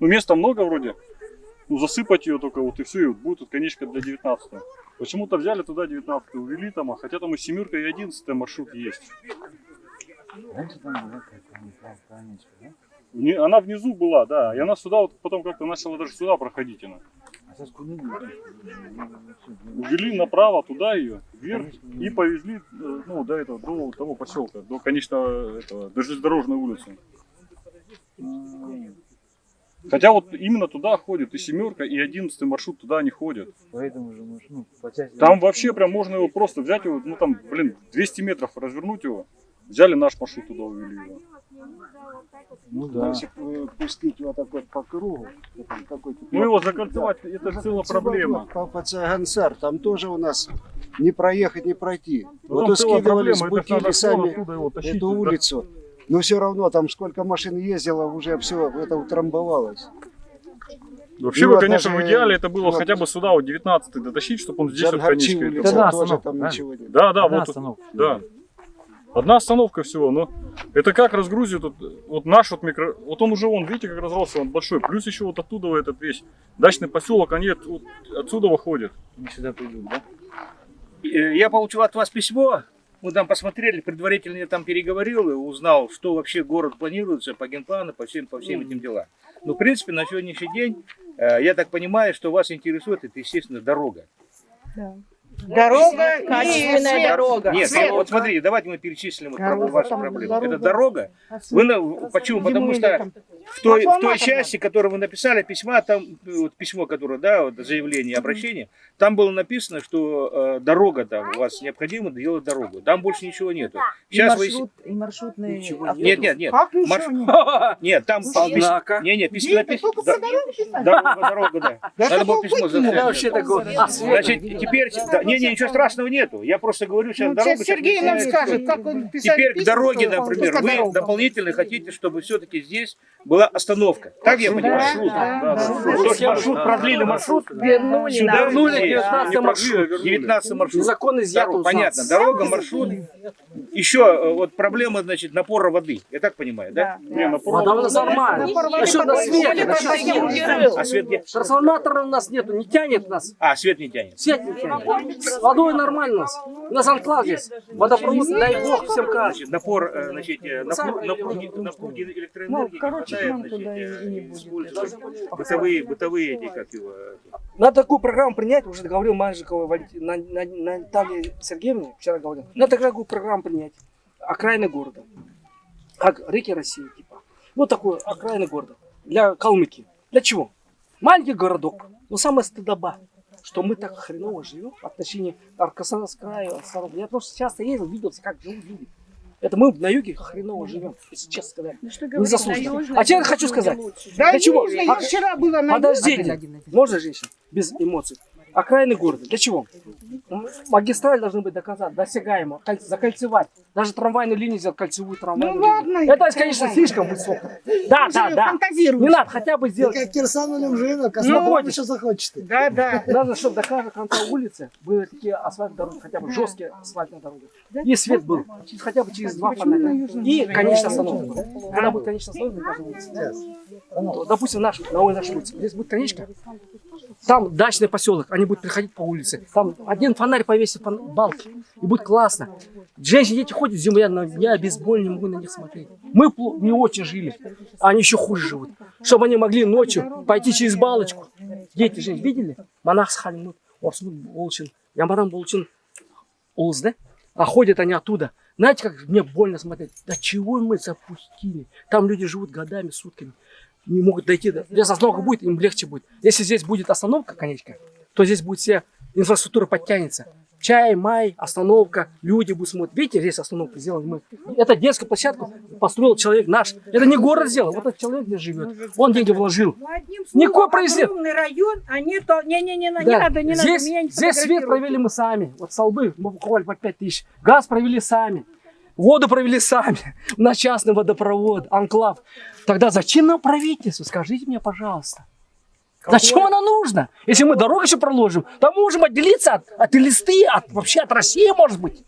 Ну, места много вроде. Ну, засыпать ее только вот и все, и вот будет тут конечка для 19 Почему-то взяли туда 19 увели там, а хотя там и семерка, и 11 маршрут есть. Раньше там была какая-то конечка, да? Не- Она внизу была, да, и она сюда вот потом как-то начала даже сюда проходить она. А? Увели направо туда ее, вверх, и повезли э, ну, до этого, до того поселка, до конечного этого, до железнодорожной улицы. Хотя вот именно туда ходит и семерка, и одиннадцатый маршрут туда не ходят. Поэтому же, ну, по части... Там вообще прям можно его просто взять его, ну там, блин, 200 метров развернуть его. Взяли наш маршрут туда, увели его. Ну да. Если пустить вот так вот по кругу, какой-то... Ну его закольцевать, это же целая проблема. По, по Цагансар, там тоже у нас не проехать, не пройти. Ну, вот скидывали с пути его тащить. эту Да. Но все равно там сколько машин ездило, уже все это утрамбовалось. Вообще И бы, вот конечно, даже в идеале это было вот хотя бы сюда, вот 19 дотащить, чтобы он здесь вот улица, это Да, тоже там правильно? ничего нет. Да, да, Одна вот, остановка. да. Одна остановка всего, но это как разгрузит, вот, вот наш вот микро, вот он уже, вон, видите, как разросся, он большой, плюс еще вот оттуда этот весь дачный поселок, они от- вот отсюда выходят. Они сюда придут, да? Э, Я получил от вас письмо, мы там посмотрели, предварительно я там переговорил и узнал, что вообще город планируется по генплану, по всем, по всем этим делам. Ну, в принципе, на сегодняшний день, э, я так понимаю, что вас интересует, это, естественно, дорога. Дорога, Качественная свет. дорога. Нет, Свет. вот смотрите, давайте мы перечислим вот Дорога, ваши там проблемы. дорога. Это дорога. Вы на- почему? Потому что в той, в той части, которую вы написали письма, там вот письмо, которое, да, вот заявление, обращение, там было написано, что э, дорога там, у вас необходимо делать дорогу. Там больше ничего нету. И Сейчас вы... маршрут, и маршрутные Нет, автобусы. нет, нет. Как ничего Марш- нет? Нет, там письмо. Не, не, письмо. Дорога, дорога, да. Надо было вы письмо. А. Значит, теперь, не, не, ничего страшного нету. Я просто говорю сейчас Ну, дорога. сейчас Сергей нам начинается. скажет, как он писал Теперь к письма, дороге, что например, вы дорога. дополнительно хотите, чтобы все-таки здесь была остановка. Так я понимаю? Маршрут, да, да, да. да. То есть маршрут продлили маршрут Вернули сюда, нам. вернули Не 19 продлили, а маршрут. вернули. 19 маршрут. У нас. понятно, дорога, маршрут. Еще э, вот проблема, значит, напора воды. Я так понимаю, да? Не, на Вода у нас нормально. Насчет на свете, насчет света. А свет? Трансформатора у нас нету, не тянет нас. А, свет не тянет. Свет не тянет. С водой нормально у нас. Анклав здесь. Водопровод, дай бог всем кажется. Значит, напор, э, значит, э, напруги, напруги, напруги электроэнергии Ну, короче, хватает, нам туда и- э, не будет. бытовые, бытовые эти, как его, Надо такую программу принять, уже говорил Валентина на, на, на Наталье Сергеевне, вчера говорил. Надо такую программу принять. Окраины города. Как реки России, типа. Вот такой окраины города. Для Калмыкии. Для чего? Маленький городок. Но самая стыдоба, что мы так хреново живем в отношении Аркасанского края. Останов. Я просто часто ездил, видел, как живут люди. Это мы на юге хреново живем, если честно сказать. Ну, Незаслуженно. А теперь хочу сказать. Да не, я А- вчера была на Подождите, можно женщина? Без эмоций. Окраины города. Для чего? М- Магистраль должны быть доказать, досягаемо, кольц- закольцевать. Даже трамвайную линию сделать, кольцевую Ну трамвайную ладно. линию. Это, конечно, слишком высоко. Да, да, да. Не надо, хотя бы сделать. Как Кирсановым живет, Ну, Космодром еще захочет. Да, да. Надо, чтобы до каждого конца улицы были такие асфальтные дороги, хотя бы жесткие асфальтные дороги. И свет был, хотя бы через два фонаря. И конечная остановка. Когда будет конечная остановка, улице. То, Допустим, наш, на улице. Здесь будет конечка. Там дачный поселок, они будут приходить по улице. Там один фонарь повесит фон- балки. И будет классно. Женщины, дети ходят зимой, я, на- я без боли не могу на них смотреть. Мы не очень жили, а они еще хуже живут. Чтобы они могли ночью пойти через балочку. Дети же видели? Монах с халимут, орсмут болчин, ямаран болчин, улз, да? А ходят они оттуда. Знаете, как мне больно смотреть? Да чего мы запустили? Там люди живут годами, сутками. Не могут дойти до... Если остановка будет, им легче будет. Если здесь будет остановка, конечка, то здесь будет вся инфраструктура подтянется. Чай, май, остановка, люди будут смотреть. Видите, здесь остановку сделали мы. Это детскую площадку построил человек наш. Это не город сделал, вот этот человек здесь живет. Он деньги вложил. Ну, Никакой произвет. огромный район, а не то, не-не-не, не Да. надо, не здесь, надо, не здесь свет провели мы сами. Вот столбы мы покупали по 5 тысяч. Газ провели сами. Воду провели сами. На частный водопровод, анклав. Тогда зачем нам правительство? Скажите мне, пожалуйста. Зачем она нужна? Если мы дорогу еще проложим, то мы можем отделиться от, от листы, от, вообще от России, может быть.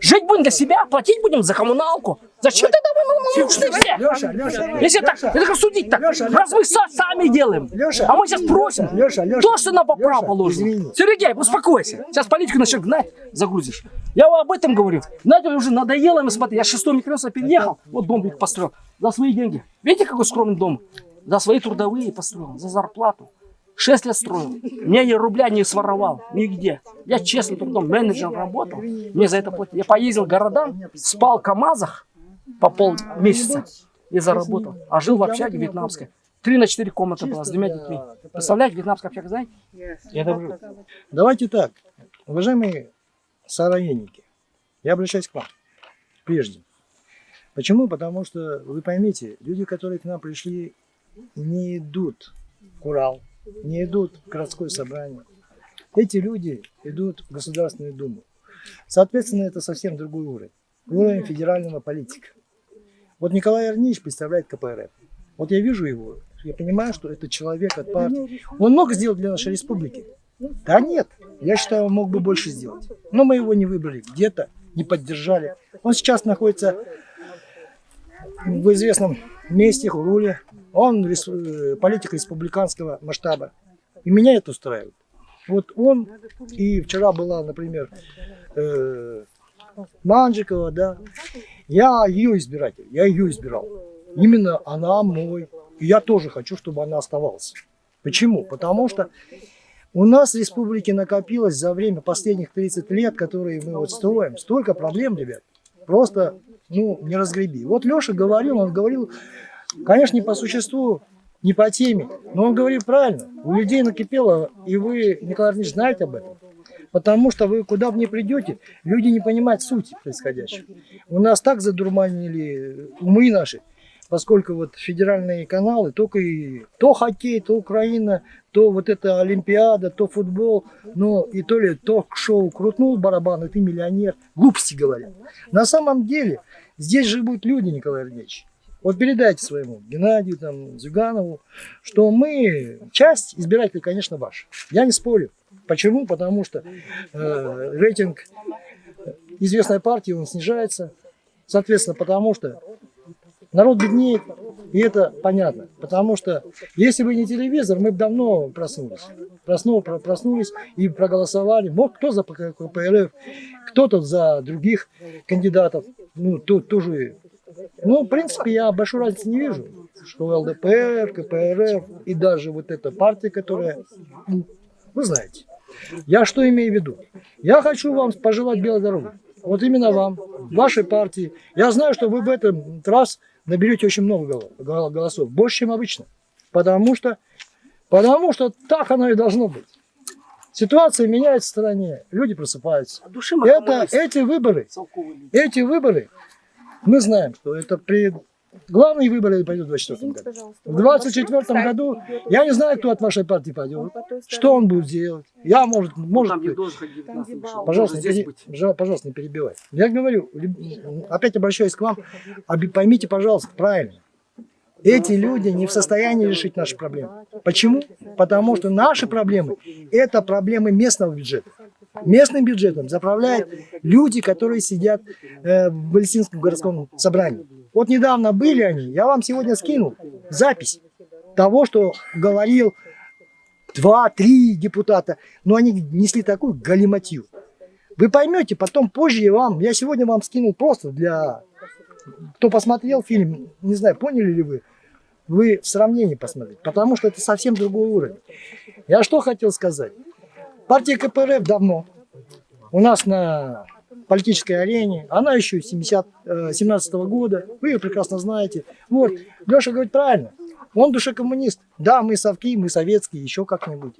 Жить будем для себя, платить будем за коммуналку. Зачем тогда мы ну, нужны все? Леша, Леша, Если так, это как судить так. Леша, Раз мы са- сами делаем, Леша, а мы сейчас просим Леша, Леша, то, что нам по праву положено. извини. Сергей, успокойся. Сейчас политику начнет гнать, загрузишь. Я об этом говорю. Знаете, уже надоело им смотреть. Я шестой микрорайон переехал, вот дом построил. За свои деньги. Видите, какой скромный дом? За свои трудовые построил, за зарплату. Шесть лет строил. Мне ни рубля не своровал. Нигде. Я честно трудом менеджером работал. Мне за это платили. Я поездил в города, спал в КАМАЗах по полмесяца и заработал. А жил в общаге вьетнамской. Три на четыре комнаты была с двумя детьми. Представляете, вьетнамская общага, знаете? Жил. Давайте так, уважаемые сорайники, я обращаюсь к вам прежде. Почему? Потому что, вы поймите, люди, которые к нам пришли, не идут в Урал, не идут в городское собрание. Эти люди идут в Государственную Думу. Соответственно, это совсем другой уровень. Уровень федерального политика. Вот Николай Арнич представляет КПРФ. Вот я вижу его, я понимаю, что это человек от партии. Он мог сделать для нашей республики. Да нет, я считаю, он мог бы больше сделать. Но мы его не выбрали где-то, не поддержали. Он сейчас находится в известном месте, Хуруле. Он рес- э, политик республиканского масштаба. И меня это устраивает. Вот он, и вчера была, например, э, Манжикова, да. Я ее избиратель, я ее избирал. Именно она мой. И я тоже хочу, чтобы она оставалась. Почему? Потому что у нас в республике накопилось за время последних 30 лет, которые мы вот строим, столько проблем, ребят. Просто, ну, не разгреби. Вот Леша говорил, он говорил, конечно, не по существу, не по теме, но он говорит правильно. У людей накипело, и вы, Николай Ильич, знаете об этом. Потому что вы куда бы ни придете, люди не понимают сути происходящего. У нас так задурманили умы наши, поскольку вот федеральные каналы только и то хоккей, то Украина, то вот эта Олимпиада, то футбол, ну и то ли ток-шоу крутнул барабан, и ты миллионер. Глупости говорят. На самом деле здесь живут люди, Николай Ильич. Вот передайте своему Геннадию, там, Зюганову, что мы, часть избирателей, конечно, ваша. Я не спорю. Почему? Потому что э, рейтинг известной партии, он снижается. Соответственно, потому что народ беднеет, и это понятно. Потому что если бы не телевизор, мы бы давно проснулись. Проснул, про- проснулись и проголосовали. Вот кто за КПРФ, кто-то за других кандидатов. Ну, тут тоже ну, в принципе, я большой разницы не вижу, что ЛДПР, КПРФ и даже вот эта партия, которая, вы знаете. Я что имею в виду? Я хочу вам пожелать белой дороги. Вот именно вам, вашей партии. Я знаю, что вы в этот раз наберете очень много голо- гол- голосов, больше, чем обычно. Потому что, потому что так оно и должно быть. Ситуация меняется в стране, люди просыпаются. А Это, эти выборы эти выборы, мы знаем, что это при... Главные выборы пойдут в 2024 году. В 2024 году я не знаю, кто от вашей партии пойдет, что он будет делать. Я, может, Ну, может быть, должен ходить 19 вышел. пожалуйста, не пожалуйста, не перебивай. Я говорю, опять обращаюсь к вам, поймите, пожалуйста, правильно. Эти люди не в состоянии решить наши проблемы. Почему? Потому что наши проблемы – это проблемы местного бюджета. Местным бюджетом заправляют люди, которые сидят э, в Палестинском городском собрании. Вот недавно были они, я вам сегодня скинул запись того, что говорил два-три депутата, но они несли такую галиматью. Вы поймете, потом позже я вам, я сегодня вам скинул просто для, кто посмотрел фильм, не знаю, поняли ли вы, вы в сравнении посмотрите, потому что это совсем другой уровень. Я что хотел сказать? Партия КПРФ давно у нас на политической арене, она еще 70, э, 17 года, вы ее прекрасно знаете. Вот, Леша говорит правильно, он душе коммунист. Да, мы совки, мы советские, еще как-нибудь.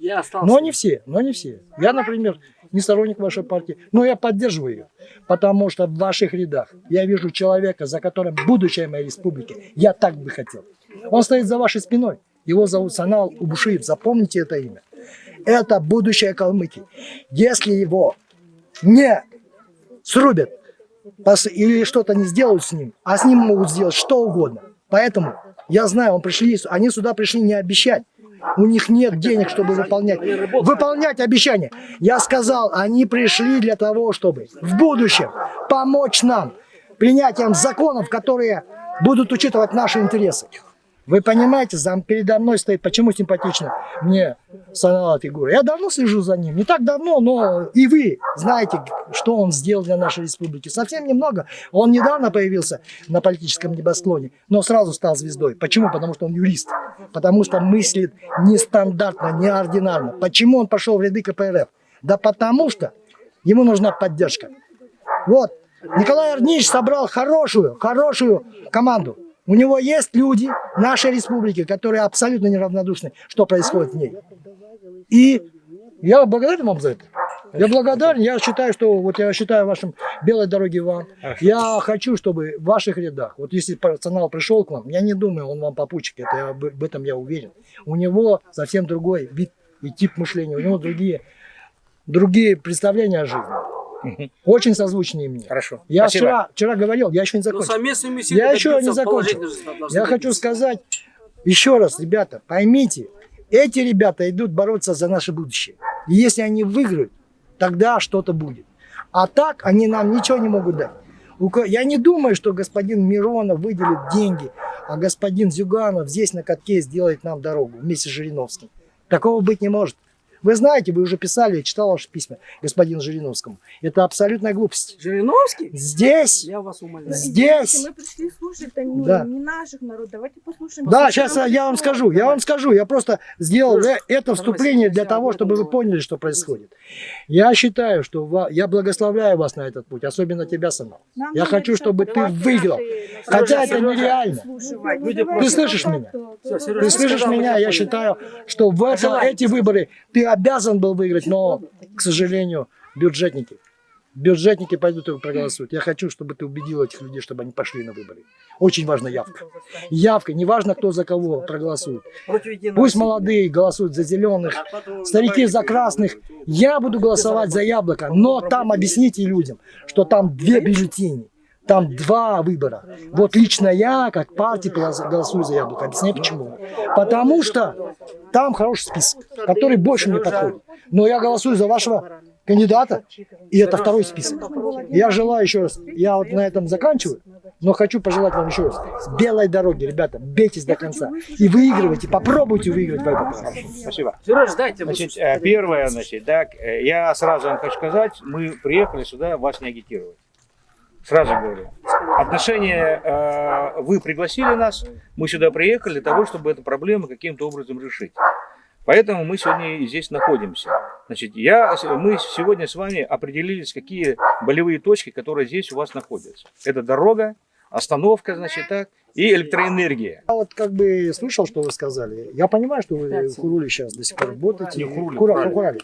Но не все, но не все. Я, например, не сторонник вашей партии, но я поддерживаю ее, потому что в ваших рядах я вижу человека, за которым будущее моей республики. Я так бы хотел. Он стоит за вашей спиной. Его зовут Санал Убушиев. Запомните это имя. Это будущее Калмыкии. Если его не срубят или что-то не сделают с ним, а с ним могут сделать что угодно. Поэтому я знаю, он пришли, они сюда пришли не обещать, у них нет денег, чтобы выполнять, выполнять обещания. Я сказал, они пришли для того, чтобы в будущем помочь нам принятием законов, которые будут учитывать наши интересы. Вы понимаете, зам передо мной стоит, почему симпатично мне Санала фигура. Я давно слежу за ним, не так давно, но и вы знаете, что он сделал для нашей республики. Совсем немного. Он недавно появился на политическом небосклоне, но сразу стал звездой. Почему? Потому что он юрист. Потому что мыслит нестандартно, неординарно. Почему он пошел в ряды КПРФ? Да потому что ему нужна поддержка. Вот, Николай Арнич собрал хорошую, хорошую команду. У него есть люди нашей республики, которые абсолютно неравнодушны, что происходит в ней. И я благодарен вам за это. Я благодарен. Я считаю, что вот я считаю вашим белой дороги вам. Я хочу, чтобы в ваших рядах, вот если персонал пришел к вам, я не думаю, он вам попутчик, это я, об этом я уверен. У него совсем другой вид и тип мышления, у него другие, другие представления о жизни. Очень созвучные мне. Хорошо. Я Спасибо. вчера, вчера говорил, я еще не Но закончил. Я еще не закончил. Я хочу сказать еще раз, ребята, поймите, эти ребята идут бороться за наше будущее. И если они выиграют, тогда что-то будет. А так они нам ничего не могут дать. Я не думаю, что господин Миронов выделит деньги, а господин Зюганов здесь на катке сделает нам дорогу вместе с Жириновским. Такого быть не может. Вы знаете, вы уже писали, я читал ваши письма господину Жириновскому. Это абсолютная глупость. Жириновский? Здесь, Я вас умоляю. здесь Мы пришли слушать ну, Да. не наших народов. Давайте послушаем. Да, Послушаем сейчас я вам скажу, я вам скажу, я просто сделал э- это вступление для того, чтобы вы поняли, что происходит. Я считаю, что я благословляю вас на этот путь, особенно тебя, Самал. Нам Я хочу, чтобы ты выиграл. наши- Хотя это нереально. Ну, Ты слышишь меня? Ты слышишь сказал, меня? я считаю, что в это, эти выборы ты обязан был выиграть, но, к сожалению, бюджетники. Бюджетники пойдут и проголосуют. Я хочу, чтобы ты убедил этих людей, чтобы они пошли на выборы. Очень важна явка. Явка, неважно, кто за кого проголосует. Пусть молодые голосуют за зеленых, старики за красных. Я буду голосовать за яблоко, но там объясните людям, что там две бюллетени. Там два выбора. Вот лично я, как партия, голос- голосую за яблоко. Объясняю почему. Потому что там хороший список, который больше мне подходит. Но я голосую за вашего кандидата, и это второй список. Я желаю еще раз, я вот на этом заканчиваю, но хочу пожелать вам еще раз. Белой дороги, ребята, бейтесь до конца. И выигрывайте, попробуйте выиграть войну. Спасибо. Сереж, дайте Значит, э, первое, значит, так, э, я сразу вам хочу сказать, мы приехали сюда вас не агитировать. Сразу говорю. Отношения, э, вы пригласили нас, мы сюда приехали для того, чтобы эту проблему каким-то образом решить. Поэтому мы сегодня здесь находимся. Значит, я, мы сегодня с вами определились, какие болевые точки, которые здесь у вас находятся. Это дорога, остановка, значит, так, и электроэнергия. Я вот как бы слышал, что вы сказали. Я понимаю, что вы в Хуруле сейчас до сих пор работаете. Не в Хуруле. Хурале.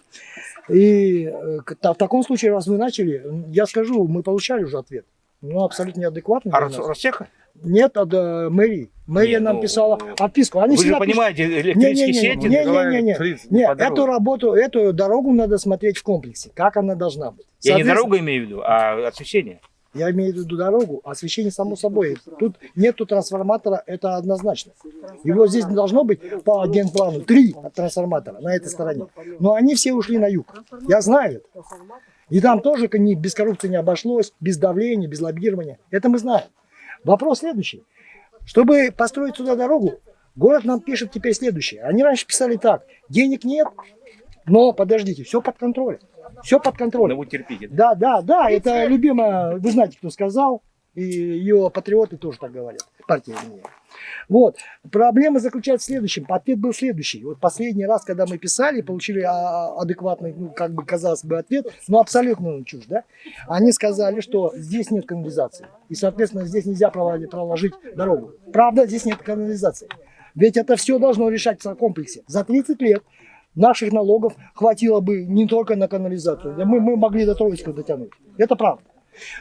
И э, в таком случае, раз вы начали, я скажу, мы получали уже ответ. Ну, абсолютно неадекватный. А. Ростеха? Нет, от э, мэрии. Мэрия Не, нам ну, писала отписку. Они Вы же пишут- понимаете, Не, электрические не, не, сети... не, не, не, не. Фриц, Нет, эту работу, эту дорогу надо смотреть в комплексе, как она должна быть. Я не дорогу имею в виду, а освещение. Я имею в виду дорогу, освещение само собой. Тут нету трансформатора, это однозначно. Его здесь должно быть по генплану три трансформатора на этой стороне. Но они все ушли на юг. Я знаю это. И там тоже не- без коррупции не обошлось, без давления, без лоббирования. Это мы знаем. Вопрос следующий. Чтобы построить сюда дорогу, город нам пишет теперь следующее. Они раньше писали так. Денег нет, но подождите, все под контролем. Все под контролем. Ну, вы терпите. Да, да, да, это любимая, вы знаете, кто сказал, и ее патриоты тоже так говорят, партия вернее. Вот, проблема заключается в следующем, ответ был следующий. Вот последний раз, когда мы писали, получили а, адекватный, ну, как бы казалось бы, ответ, но абсолютно чушь, да? Они сказали, что здесь нет канализации, и, соответственно, здесь нельзя проложить, проложить дорогу. Правда, здесь нет канализации. Ведь это все должно решаться в комплексе. За 30 лет наших налогов хватило бы не только на канализацию. Мы, мы могли до Троицкого дотянуть. Это правда.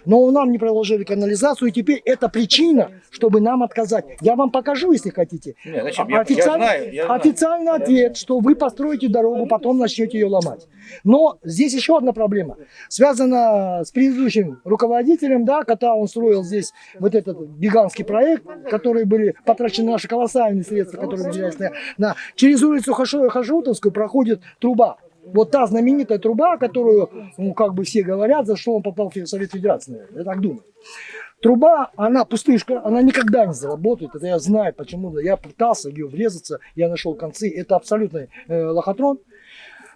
Но нам не проложили канализацию, и теперь это причина, чтобы нам отказать. Я вам покажу, если хотите. Нет, зачем? Я- я Официальный- знаю, я знаю. Официальный ответ, что вы построите дорогу, потом начнете ее ломать. Но здесь еще одна проблема. Связана с предыдущим руководителем, да, когда он строил здесь вот этот гигантский проект, который были потрачены наши колоссальные средства, которые выделялись на, на- Через улицу Хашо- Хашутовскую проходит труба. Вот та знаменитая труба, которую, ну, как бы все говорят, за что он попал в Совет Федерации, наверное, я так думаю. Труба, она пустышка, она никогда не заработает. Это я знаю, почему. Я пытался ее врезаться, я нашел концы. Это абсолютный э, лохотрон.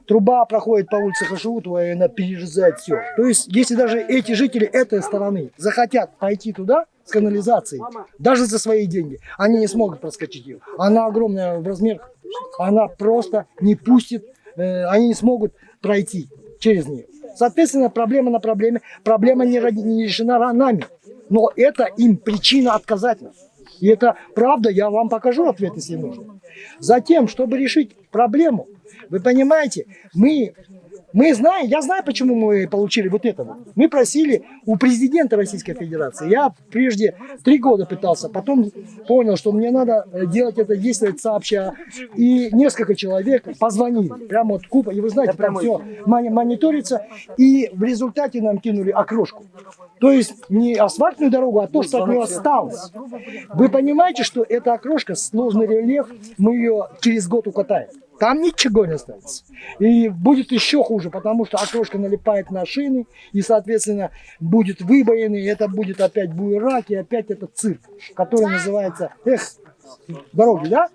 Труба проходит по улице Хашиутова, и она перерезает все. То есть, если даже эти жители этой стороны захотят пойти туда, с канализацией, даже за свои деньги, они не смогут проскочить ее. Она огромная в размерах. Она просто не пустит, они не смогут пройти через нее. Соответственно, проблема на проблеме. Проблема не, не решена нами. Но это им причина отказать нам. И это правда, я вам покажу ответ, если нужно. Затем, чтобы решить проблему, вы понимаете, мы, мы знаем, я знаю, почему мы получили вот это вот. Мы просили у президента Российской Федерации. Я прежде три года пытался, потом понял, что мне надо э, делать это, действовать сообща. И несколько человек позвонили, прямо вот купа, и вы знаете, там все мониторится. И в результате нам кинули окрошку. То есть не асфальтную дорогу, а то, что от нее осталось. Вы понимаете, что эта окрошка, сложный рельеф, мы ее через год укатаем. Там ничего не останется. И будет еще хуже, потому что окрошка налипает на шины, и, соответственно, будет выбоины, и это будет опять буерак, и опять этот цирк, который называется, эх, дороги, да?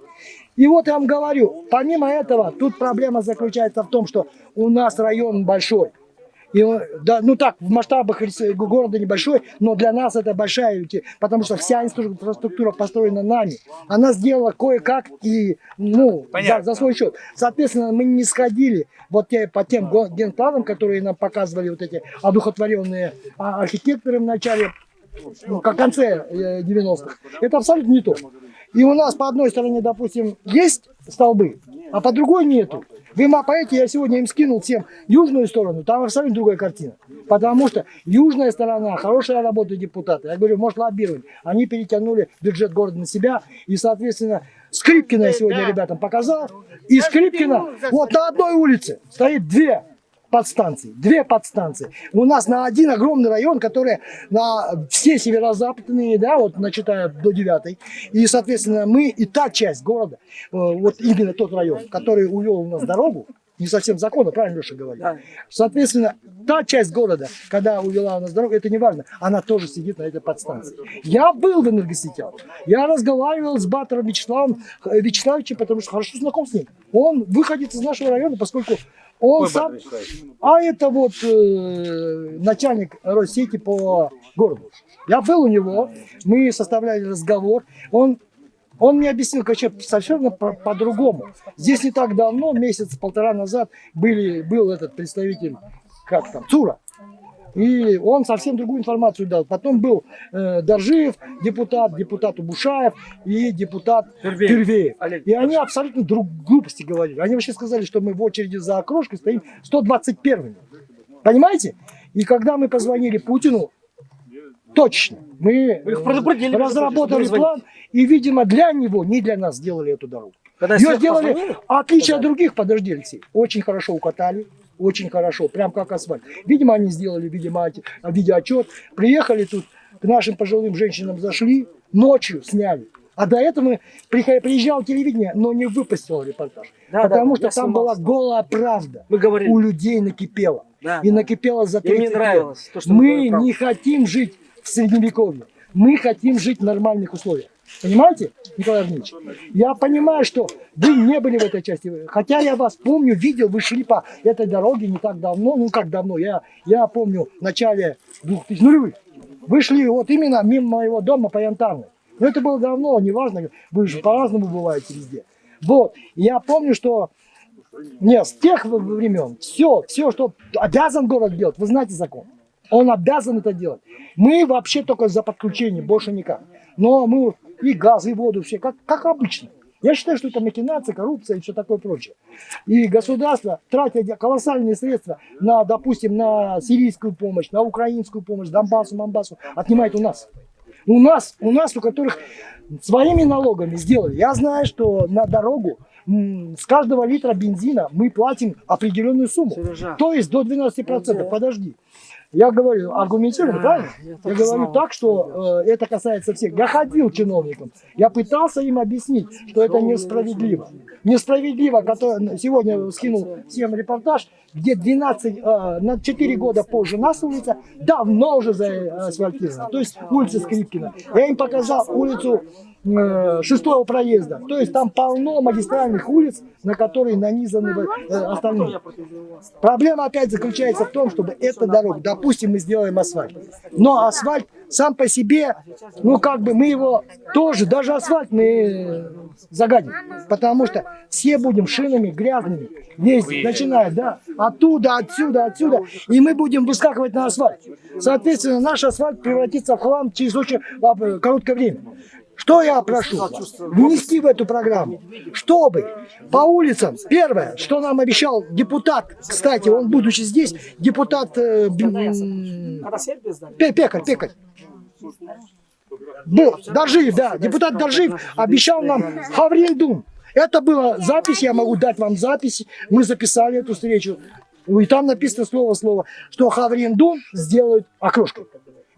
И вот я вам говорю, помимо этого, тут проблема заключается в том, что у нас район большой. И, да, ну так, в масштабах города небольшой, но для нас это большая, потому что вся инфраструктура построена нами. Она сделала кое-как и, ну, за, Понятно. за свой счет. Соответственно, мы не сходили вот те, по тем генпланам, которые нам показывали вот эти одухотворенные а, архитекторы в начале, ну, в конце э, 90-х. Это абсолютно не то. И у нас по одной стороне, допустим, есть столбы, а по другой нету. Вы мапаете, я сегодня им скинул всем южную сторону, там абсолютно другая картина. Потому что южная сторона, хорошая работа депутата. Я говорю, может лоббировать. Они перетянули бюджет города на себя. И, соответственно, Скрипкина я сегодня ребятам показал. И Скрипкина вот на одной улице стоит две подстанции. Две подстанции. У нас на один огромный район, который на все северо-западные, да, вот начиная до девятой. И, соответственно, мы и та часть города, э, вот именно тот район, который увел у нас дорогу, не совсем законно, правильно Леша говорит. Соответственно, та часть города, когда увела у нас дорогу, это не важно, она тоже сидит на этой подстанции. Я был в энергосетях, я разговаривал с Батором Вячеславом э, Вячеславовичем, потому что хорошо знаком с ним. Он выходит из нашего района, поскольку он сам... А это вот э, начальник Россети по городу. Я был у него, мы составляли разговор. Он, он мне объяснил, короче, совершенно по- по-другому. Здесь не так давно, месяц-полтора назад, были, был этот представитель, как там, ЦУРа. И он совсем другую информацию дал. Потом был э, Доржиев, депутат, депутат Убушаев и депутат Тюрвеев. Олег. И они абсолютно друг глупости говорили. Они вообще сказали, что мы в очереди за окрошкой стоим 121 Понимаете? И когда мы позвонили Путину, точно, мы Вы их предупредили, между разработали что план, и, видимо, для него, не для нас сделали эту дорогу. Когда Ее сделали, позвонил, отличие от других, подожди, Алексей, очень хорошо укатали, очень хорошо, прям как асфальт. Видимо, они сделали, видимо, оти- видеоотчет, приехали тут, к нашим пожилым женщинам зашли, ночью сняли. А до этого приезжал телевидение, но не выпустил репортаж. Да, потому да, что там была голая правда. Мы говорили. У людей накипело. Да, и да. накипело за И 30 мне лет. нравилось то, что Мы не хотим жить в средневековье. Мы хотим жить в нормальных условиях. Понимаете, Николай Ильич? Я понимаю, что вы не были в этой части. Хотя я вас помню, видел, вы шли по этой дороге не так давно. Ну, как давно? Я, я помню в начале 2000 нулевых. Вы шли вот именно мимо моего дома по Янтарной. Но это было давно, неважно. Вы же по-разному бываете везде. Вот. Я помню, что нет, с тех времен все, все, что обязан город делать, вы знаете закон. Он обязан это делать. Мы вообще только за подключение, больше никак. Но мы и газ, и воду, все как, как обычно. Я считаю, что это махинация, коррупция и все такое прочее. И государство, тратя колоссальные средства на, допустим, на сирийскую помощь, на украинскую помощь, Донбассу, Мамбасу, отнимает у нас. У нас, у нас, у которых своими налогами сделали. Я знаю, что на дорогу с каждого литра бензина мы платим определенную сумму. Сережа. То есть до 12%. Подожди. Я говорю аргументированно, правильно? я Я говорю так, что э, это касается всех. Я ходил чиновникам, я пытался им объяснить, что это несправедливо. Несправедливо, который сегодня скинул всем репортаж, где 12, э, на 4 года позже нас улица давно уже заасфальтирована. То есть улица Скрипкина. Я им показал улицу э, шестого проезда. То есть там полно магистральных улиц, на которые нанизаны э, остальные. Проблема опять заключается в том, чтобы эта дорога, допустим, мы сделаем асфальт. Но асфальт сам по себе, ну как бы мы его тоже, даже асфальт мы загадим. Потому что все будем шинами грязными ездить, начиная, да, оттуда, отсюда, отсюда. И мы будем выскакивать на асфальт. Соответственно, наш асфальт превратится в хлам через очень а, короткое время. Что я прошу? Внести в эту программу, чтобы по улицам, первое, что нам обещал депутат, кстати, он будучи здесь, депутат э? Пе- Пекарь, пекарь. Был, Доржиев, да, депутат Доржиев обещал нам Хавриндум. Это была запись, я могу дать вам запись. Мы записали эту встречу. И там написано слово-слово, что Хавриндум сделают окрошкой.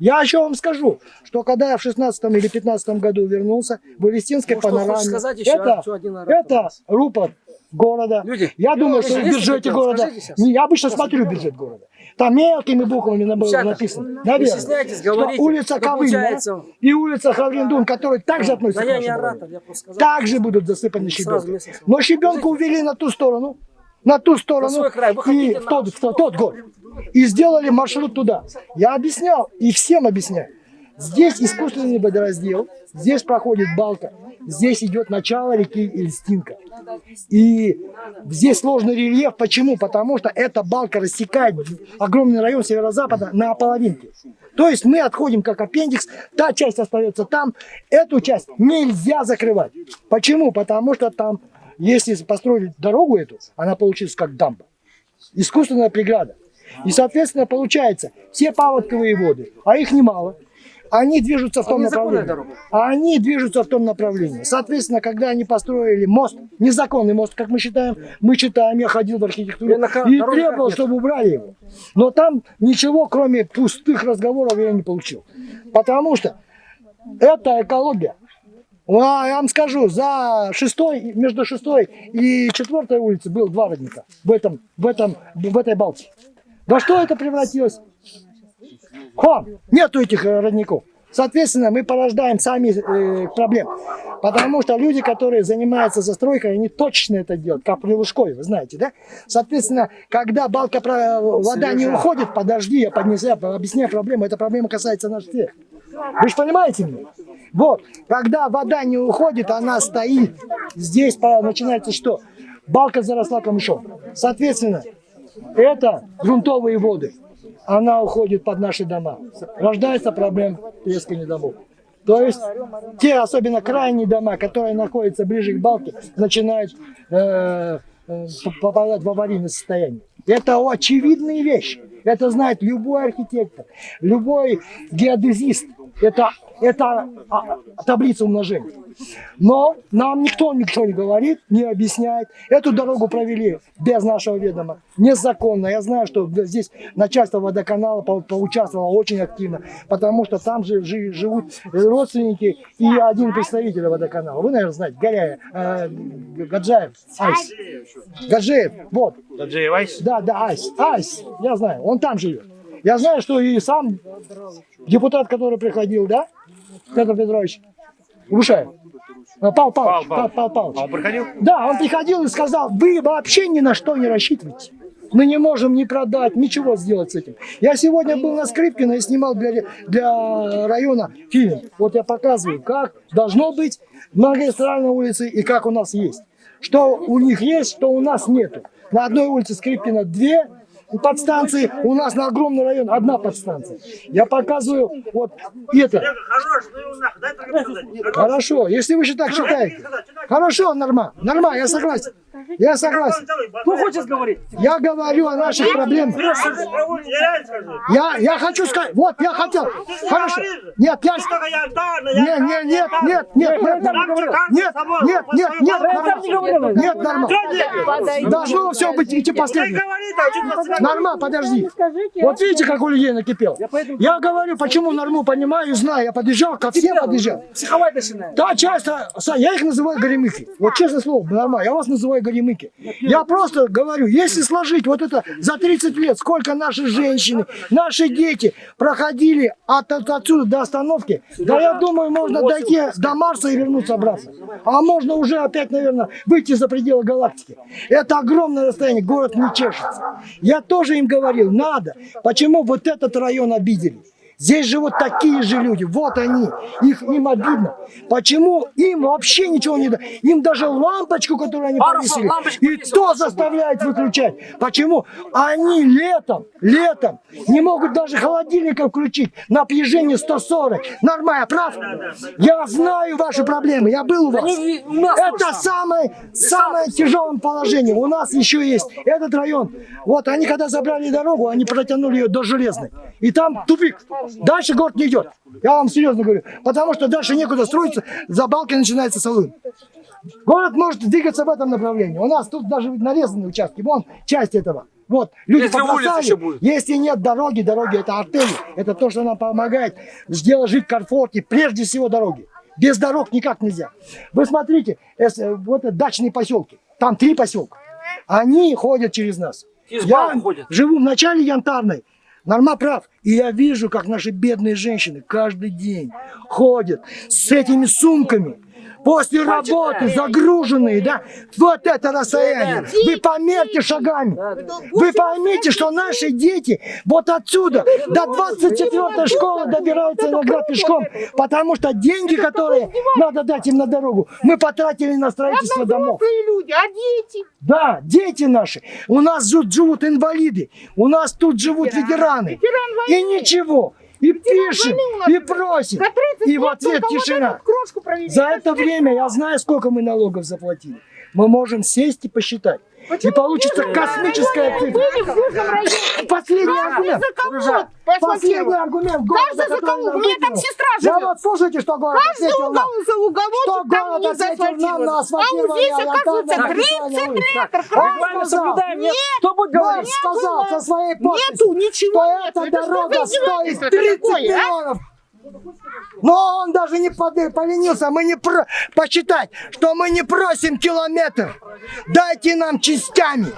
Я еще вам скажу, что когда я в 16 или 15 году вернулся, в Элистинской Ну, панораме, сказать еще, это, а? Один это рупор города. Люди, я думаю, что в бюджете города... Сейчас. Я обычно смотрю бюджет города. Там мелкими буквами на- было написано. Вы Наверное. Что улица Ну, получается, и улица Хавриндун, которые также относятся Да к нашему оратор, сказал. также будут засыпаны щебенкой. Но щебенку увели на ту сторону, на ту сторону, свой край. И в на тот, в тот, тот год. И сделали маршрут туда. Я объяснял, и всем объясняю. Здесь искусственный водораздел, здесь проходит балка, здесь идет начало реки Эльстинка. И здесь сложный рельеф. Почему? Потому что эта балка рассекает огромный район северо-запада на половинке. То есть мы отходим как аппендикс, та часть остается там, эту часть нельзя закрывать. Почему? Потому что там, если построили дорогу эту, она получится как дамба. Искусственная преграда. И, соответственно, получается, все паводковые воды, а их немало, они движутся в том незаконная направлении. А они движутся в том направлении. Соответственно, когда они построили мост, незаконный мост, как мы считаем, мы считаем, я ходил в архитектуру И требовал, чтобы убрали его. Но там ничего, кроме пустых разговоров, я не получил. Потому что это экология. А, Я вам скажу, за шестой, между шестой и четвертой улицей был два родника в, этом, в, этом, в этой балке. Во что это превратилось? Хом, нету этих э, родников. Соответственно, мы порождаем сами э, проблем. Потому что люди, которые занимаются застройкой, они точно это делают, как при Лужкове, вы знаете, да? Соответственно, когда балка, про- вода не уходит, подожди, я поднесу, объясняю проблему, эта проблема касается нас всех. Вы же понимаете меня? Вот, когда вода не уходит, она стоит. Здесь начинается что? Балка заросла камышом. Соответственно, это грунтовые воды. Она уходит под наши дома. Рождается проблема трескания домов. То есть те, особенно крайние дома, которые находятся ближе к балке, начинают э, э, попадать в аварийное состояние. Это очевидные вещи. Это знает любой архитектор, любой геодезист. Это, это а, таблица умножения. Но нам никто ничего не говорит, не объясняет. Эту дорогу провели без нашего ведома. Незаконно. Я знаю, что здесь начальство водоканала по- поучаствовало очень активно, потому что там же жи- живут родственники и один представитель водоканала. Вы, наверное, знаете, Горяев, э, Гаджаев, Айс. Гаджиев, вот. Да, да, Айс. Айс, я знаю, он там живет. Я знаю, что и сам депутат, который приходил, да, Петр Петрович, Ушаев. А, Павел Павлович. Павел, Павел Павлович. Он приходил? Да, он приходил и сказал, вы вообще ни на что не рассчитывайте. Мы не можем ни продать, ничего сделать с этим. Я сегодня был на Скрипкино и снимал для, для района фильм. Вот я показываю, как должно быть магистральной улице и как у нас есть. Что у них есть, что у нас нету. На одной улице Скрипкина две подстанции у нас на огромный район одна подстанция. Я показываю вот это. Хорошо, если вы же так считаете. Хорошо, нормально, нормально, я согласен. Я согласен. Кто хочет говорить? Я говорю о наших проблемах. Я, я хочу сказать, вот я хотел. Хорошо. Нет, я... Нет, нет, нет, нет, нет, нет, нет, нет, нет, нет, нормально. Нет, нормально. Должно все быть идти последним. Норма, подожди. Вот видите, как у людей накипел. Я говорю, почему норму понимаю, знаю. Я подъезжал, ко всем подъезжал. Психовать начинает. Да, часто, я их называю горемыки. Вот честное слово, нормально, я вас называю горемыки. Я просто говорю, если сложить вот это за 30 лет, сколько наши женщины, наши дети проходили от, от- отсюда до остановки, да я думаю, можно дойти до Марса и вернуться обратно. А можно уже опять, наверное, выйти за пределы галактики. Это огромное расстояние, город не чешется. Я тоже им говорил, надо. Почему вот этот район обидели? Здесь живут такие же люди, вот они, их, им обидно. Почему им вообще ничего не дают? Им даже лампочку, которую они повесили, и то заставляет выключать. Почему? Они летом, летом не могут даже холодильника включить на объезжение 140. Нормально, прав? Я знаю ваши проблемы, я был у вас. Это самое, самое тяжелое положение. У нас еще есть этот район. Вот они когда забрали дорогу, они протянули ее до Железной. И там тупик. Дальше город не идет. Я вам серьезно говорю. Потому что дальше некуда строиться, за балкой начинается салон. Город может двигаться в этом направлении. У нас тут даже нарезаны участки. Вон часть этого. Вот, люди Если будет. Если нет дороги, дороги это артели. Это то, что нам помогает сделать жить в комфорте. Прежде всего дороги. Без дорог никак нельзя. Вы смотрите, э, вот это дачные поселки. Там три поселка. Они ходят через нас. Я ходят. живу в начале Янтарной. Норма прав. И я вижу, как наши бедные женщины каждый день ходят с этими сумками. После работы загруженные, да, вот это расстояние. Вы померьте шагами. Вы поймите, что наши дети вот отсюда до 24 школы добираются иногда пешком, потому что деньги, которые надо дать им на дорогу, мы потратили на строительство домов. люди, а дети? Да, дети наши. У нас тут живут инвалиды. У нас тут живут ветераны. И ничего. И пишем, и просим. 30 И в ответ тишина. За это время я знаю, сколько мы налогов заплатили. Мы можем сесть и посчитать. Почему? И получится Вижу, космическая цифра. Последний аргумент. Последний аргумент. Каждый за кого? У меня там сестра живет. Я вот слушайте, что город Каждый угол за уголочек там у заасфальтирован. А у здесь, оказывается, 30 метров. Регламент соблюдаем. Нет. Кто будет говорить? сказал со своей подписью, Нету, ничего что эта дорога стоит 30 а? миллионов. Но он даже не поленился, мы не про... посчитать, что мы не просим километр. Дайте нам частями.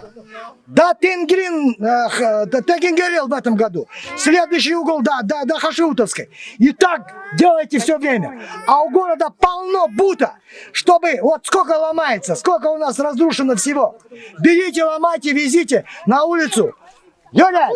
Да Тенгрин, э, да Тенгерел в этом году. Следующий угол, да, да, до Хашиутовской. И так делайте все время. А у города полно бута, чтобы, вот сколько ломается, сколько у нас разрушено всего. Берите, ломайте, везите на улицу. Юля,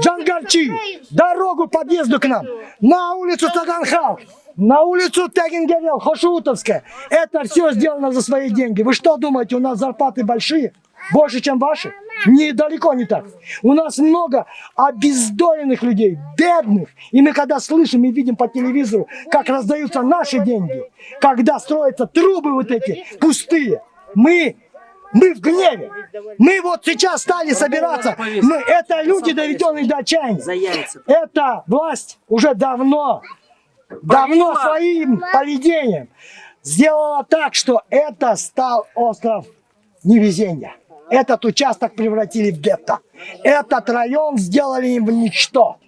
Джангарчи, дорогу подъезду к нам, на улицу Таганхал, на улицу Тагингерел, Хошутовская. Это все сделано за свои деньги. Вы что думаете, у нас зарплаты большие? Больше, чем ваши? Недалеко не так. У нас много обездоленных людей, бедных. И мы когда слышим и видим по телевизору, как раздаются наши деньги, когда строятся трубы вот эти пустые, мы мы в гневе. Мы вот сейчас стали собираться. Мы, это люди, доведенные до отчаяния. Эта власть уже давно, давно своим поведением сделала так, что это стал остров невезения. Этот участок превратили в гетто. Этот район сделали им в ничто.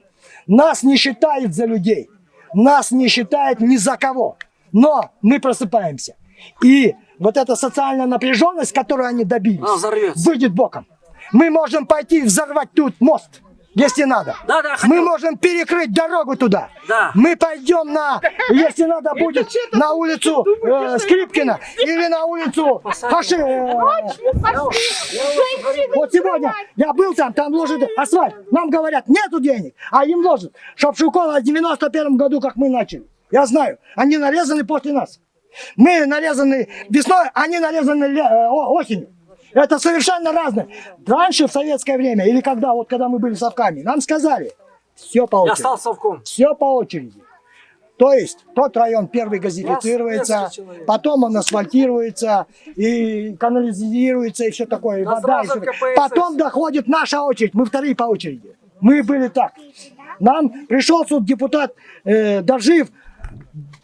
Нас не считают за людей. Нас не считают ни за кого. Но мы просыпаемся. И вот эта социальная напряженность, которую они добились, Она взорвется. выйдет боком. Мы можем пойти взорвать тут мост, если надо. Да, да, Мы можем перекрыть дорогу туда. Да. Мы пойдем на, если надо будет, на улицу э, Скрипкина или на улицу Хаши. э, вот сегодня я был там, там ложат асфальт. Нам говорят, нету денег, а им ложат. Чтоб Шукова в 91 году, как мы начали. Я знаю, они нарезаны после нас. Мы нарезаны весной, они нарезаны э, осенью. Это совершенно разное. Раньше, в советское время, или когда, вот когда мы были совками, нам сказали, все по Я очереди. стал совком. Все по очереди. То есть тот район первый газифицируется, потом он асфальтируется и канализируется и все такое, и Да вода. и. КПСС. Потом доходит наша очередь, мы вторые по очереди. Мы были так. Нам пришел тут депутат э, Дожив,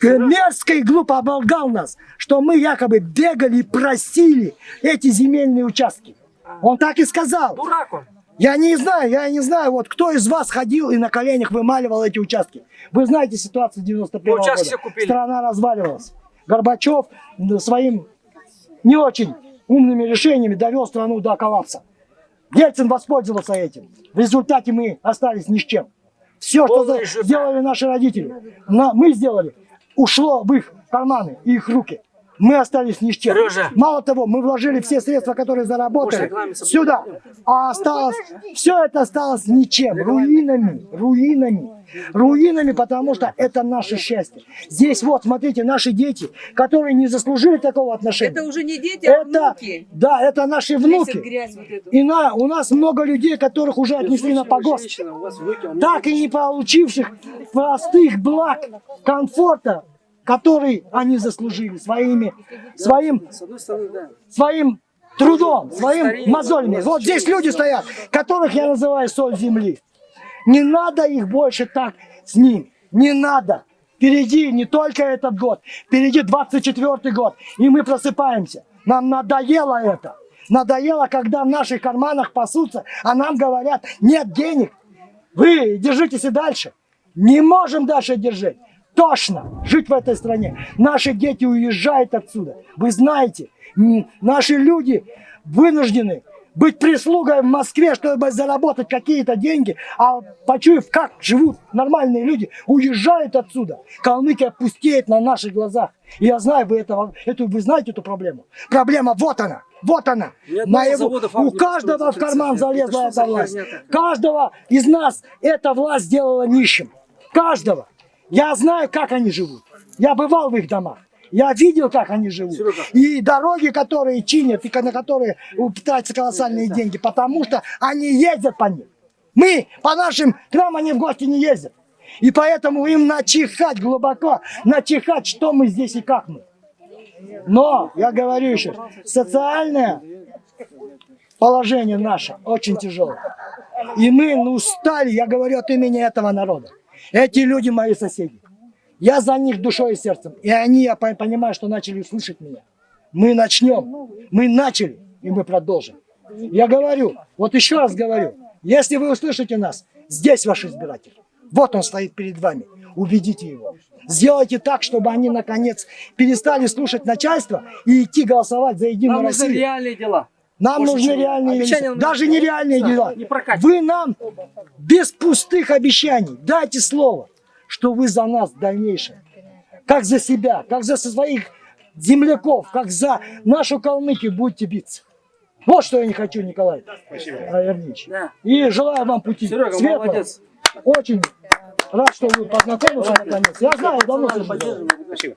мерзко и глупо оболгал нас, что мы якобы бегали и просили эти земельные участки. Он так и сказал. Дурак он. Я не знаю, я не знаю, вот кто из вас ходил и на коленях вымаливал эти участки. Вы знаете ситуацию 91 Мы участки года. все купили. Страна разваливалась. Горбачев своим не очень умными решениями довел страну до коллапса. Ельцин воспользовался этим. В результате мы остались ни с чем. Все, что Полный сделали наши родители, мы сделали, ушло в их карманы их руки. Мы остались ни с чем. Сережа. Мало того, мы вложили все средства, которые заработали, сюда. А осталось, все это осталось ничем, руинами, руинами, руинами, потому что это наше счастье. Здесь вот, смотрите, наши дети, которые не заслужили такого отношения. Это уже не дети, а Это- внуки. да, это наши внуки. вот. И на, у нас много людей, которых уже отнесли на погост, так и не получивших простых благ, комфорта, который они заслужили своими, своим своим трудом, своим мозолями. Вот здесь люди стоят, которых я называю соль земли. Не надо их больше так с ним. Не надо. Впереди не только этот год, впереди 24 год, и мы просыпаемся. Нам надоело это. Надоело, когда в наших карманах пасутся, а нам говорят, нет денег. Вы держитесь и дальше. Не можем дальше держать. Тошно жить в этой стране. Наши дети уезжают отсюда. Вы знаете, наши люди вынуждены быть прислугой в Москве, чтобы заработать какие-то деньги, а почуяв, как живут нормальные люди, уезжают отсюда. Калмыкия пустеет на наших глазах. И я знаю, вы, этого, эту, вы знаете эту проблему. Проблема вот она. Вот она. Моего- у каждого в карман это залезла за эта власть. Каждого из нас эта власть сделала нищим. Каждого. Я знаю, как они живут. Я бывал в их домах. Я видел, как они живут. Серега. И дороги, которые чинят, и на которые тратятся колоссальные деньги, потому что они ездят по ним. Мы по нашим, к нам они в гости не ездят. И поэтому им начихать глубоко, начихать, что мы здесь и как мы. Но, я говорю еще, социальное положение наше очень тяжелое. И мы ну, устали, я говорю от имени этого народа. Эти люди мои соседи. Я за них душой и сердцем. И они, я по- понимаю, что начали слышать меня. Мы начнем. Мы начали, и мы продолжим. Я говорю, вот еще раз говорю, если вы услышите нас, здесь ваш избиратель. Вот он стоит перед вами. Убедите его. Сделайте так, чтобы они, наконец, перестали слушать начальство и идти голосовать за Единую Нам нужны Россию. реальные дела. Нам Больше нужны реальные дела. Даже не- нереальные дела. не. Вы нам без пустых обещаний дайте слово, что вы за нас в дальнейшем. Как за себя, как за своих земляков, как за нашу Калмыкию будете биться. Вот что я не хочу, Николай Авернич. Да. И желаю вам пути Серега, светлого. молодец. Очень рад, что вы познакомились наконец. Я знаю, давно слышал. Поддерживаем. Спасибо.